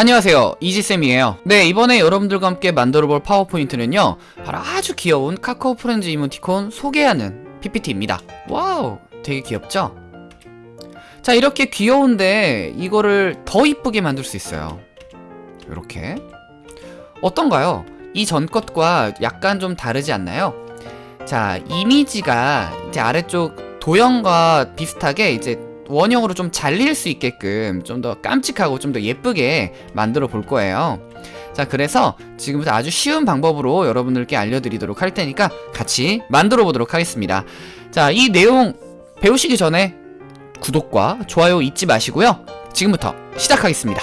안녕하세요 이지쌤이에요 네 이번에 여러분들과 함께 만들어볼 파워포인트는요 바로 아주 귀여운 카카오 프렌즈 이모티콘 소개하는 PPT입니다 wow 되게 귀엽죠? 자 이렇게 귀여운데 이거를 더 이쁘게 만들 수 있어요 이렇게 어떤가요? 이전 것과 약간 좀 다르지 않나요? 자 이미지가 이제 아래쪽 도형과 비슷하게 이제 원형으로 좀 잘릴 수 있게끔 좀 더 깜찍하고 좀 더 예쁘게 만들어 볼 거예요. 자 그래서 지금부터 아주 쉬운 방법으로 여러분들께 알려드리도록 할 테니까 같이 만들어 보도록 하겠습니다. 자 이 내용 배우시기 전에 구독과 좋아요 잊지 마시고요. 지금부터 시작하겠습니다.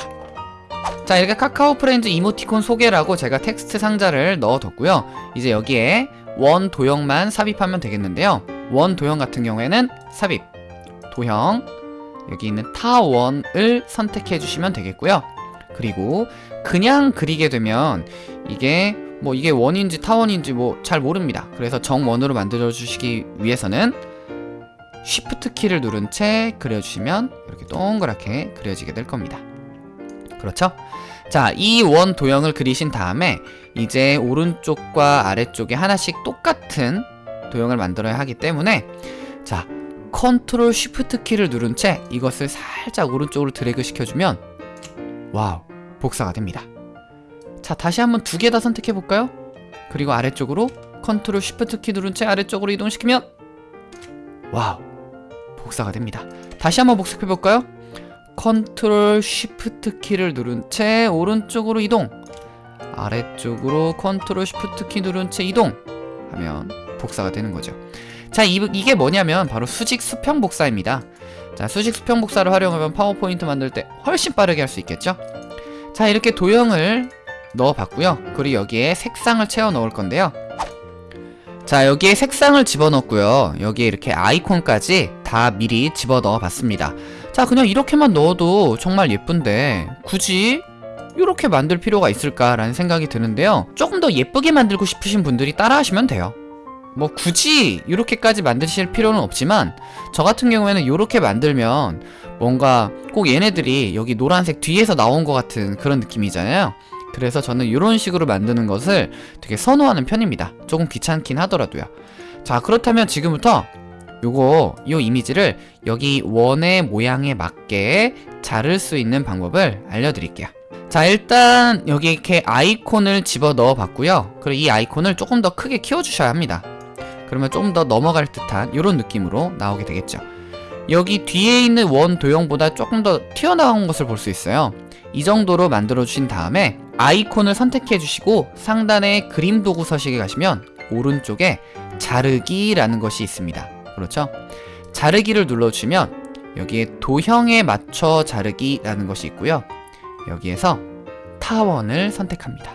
자 이렇게 카카오 프렌즈 이모티콘 소개라고 제가 텍스트 상자를 넣어뒀고요. 이제 여기에 원 도형만 삽입하면 되겠는데요. 원 도형 같은 경우에는 삽입 도형 여기 있는 타원을 선택해 주시면 되겠고요. 그리고 그냥 그리게 되면 이게 뭐 이게 원인지 타원인지 뭐 잘 모릅니다. 그래서 정원으로 만들어 주시기 위해서는 쉬프트 키를 누른 채 그려주시면 이렇게 동그랗게 그려지게 될 겁니다. 그렇죠? 자, 이 원 도형을 그리신 다음에 이제 오른쪽과 아래쪽에 하나씩 똑같은 도형을 만들어야 하기 때문에 자, 컨트롤 쉬프트 키를 누른 채 이것을 살짝 오른쪽으로 드래그 시켜주면 wow, 복사가 됩니다. 자, 다시 한번 두 개 다 선택해 볼까요? 그리고 아래쪽으로 컨트롤 쉬프트 키 누른 채 아래쪽으로 이동시키면 wow, 복사가 됩니다. 다시 한번 복습해 볼까요? 컨트롤 쉬프트 키를 누른 채 오른쪽으로 이동 아래쪽으로 컨트롤 쉬프트 키 누른 채 이동 하면 복사가 되는 거죠 자 이, 이게 뭐냐면 바로 수직 수평 복사입니다. 자 수직 수평 복사를 활용하면 파워포인트 만들 때 훨씬 빠르게 할 수 있겠죠? 자 이렇게 도형을 넣어 봤고요. 그리고 여기에 색상을 채워 넣을 건데요. 자 여기에 색상을 집어넣고요. 여기에 이렇게 아이콘까지 다 미리 집어넣어 봤습니다. 자 그냥 이렇게만 넣어도 정말 예쁜데 굳이 이렇게 만들 필요가 있을까라는 생각이 드는데요. 조금 더 예쁘게 만들고 싶으신 분들이 따라 하시면 돼요 뭐 굳이 이렇게까지 만드실 필요는 없지만 저 같은 경우에는 이렇게 만들면 뭔가 꼭 얘네들이 여기 노란색 뒤에서 나온 것 같은 그런 느낌이잖아요. 그래서 저는 이런 식으로 만드는 것을 되게 선호하는 편입니다. 조금 귀찮긴 하더라도요. 자 그렇다면 지금부터 요거 요 이미지를 여기 원의 모양에 맞게 자를 수 있는 방법을 알려드릴게요. 자 일단 여기 이렇게 아이콘을 집어 넣어 봤고요. 그리고 이 아이콘을 조금 더 크게 키워 주셔야 합니다 그러면 좀 더 넘어갈 듯한 이런 느낌으로 나오게 되겠죠. 여기 뒤에 있는 원 도형보다 조금 더 튀어나온 것을 볼 수 있어요. 이 정도로 만들어 주신 다음에 아이콘을 선택해 주시고 상단에 그림 도구 서식에 가시면 오른쪽에 자르기라는 것이 있습니다. 그렇죠? 자르기를 눌러주시면 여기에 도형에 맞춰 자르기라는 것이 있고요. 여기에서 타원을 선택합니다.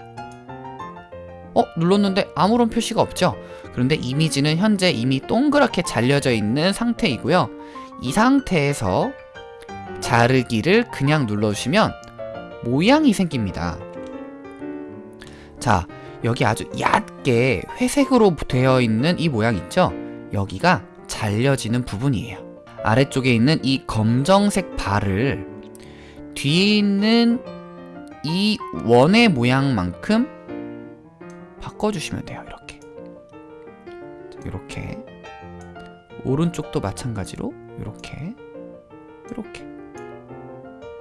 어? 눌렀는데 아무런 표시가 없죠? 그런데 이미지는 현재 이미 동그랗게 잘려져 있는 상태이고요. 이 상태에서 자르기를 그냥 눌러주시면 모양이 생깁니다. 자 여기 아주 얕게 회색으로 되어 있는 이 모양 있죠? 여기가 잘려지는 부분이에요. 아래쪽에 있는 이 검정색 발을 뒤에 있는 이 원의 모양만큼 바꿔주시면 돼요 이렇게 이렇게. 오른쪽도 마찬가지로 이렇게 이렇게.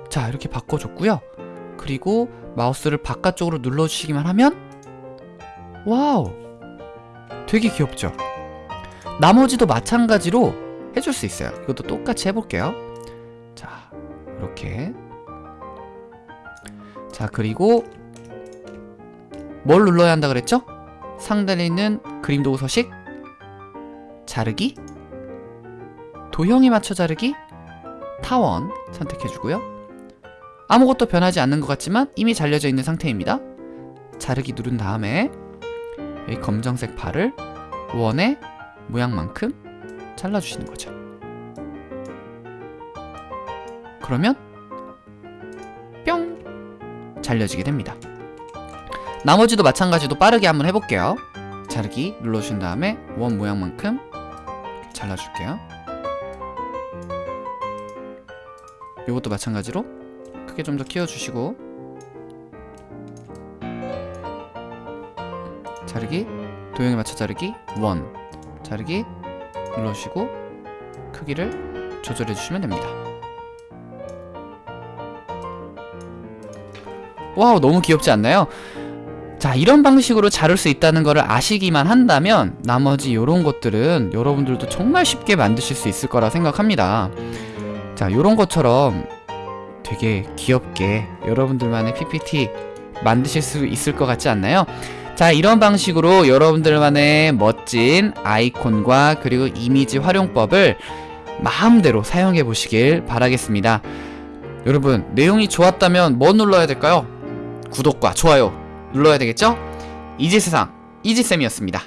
자 이렇게 바꿔줬고요. 그리고 마우스를 바깥쪽으로 눌러주시기만 하면 wow! 되게 귀엽죠? 나머지도 마찬가지로 해줄 수 있어요. 이것도 똑같이 해볼게요. 자 이렇게. 자 그리고 뭘 눌러야 한다 그랬죠? 상단에 있는 그림 도구 서식 자르기 도형에 맞춰 자르기 타원 선택해주고요. 아무것도 변하지 않는 것 같지만 이미 잘려져 있는 상태입니다. 자르기 누른 다음에 여기 검정색 발을 원의 모양만큼 잘라주시는 거죠. 그러면 뿅! 잘려지게 됩니다. 나머지도 마찬가지로 빠르게 한번 해볼게요. 자르기 눌러주신 다음에 원 모양만큼 잘라줄게요. 이것도 마찬가지로 크게 좀 더 키워주시고 자르기 도형에 맞춰 자르기 1 자르기 눌러주시고 크기를 조절해 주시면 됩니다. 와우 너무 귀엽지 않나요? 자 이런 방식으로 자를 수 있다는 것을 아시기만 한다면 나머지 요런 것들은 여러분들도 정말 쉽게 만드실 수 있을 거라 생각합니다 자 요런 것처럼 되게 귀엽게 여러분들만의 PPT 만드실 수 있을 것 같지 않나요? 자 이런 방식으로 여러분들만의 멋진 아이콘과 그리고 이미지 활용법을 마음대로 사용해 보시길 바라겠습니다 여러분 내용이 좋았다면 뭐 눌러야 될까요? 구독과 좋아요 눌러야 되겠죠? 이지세상 이지쌤이었습니다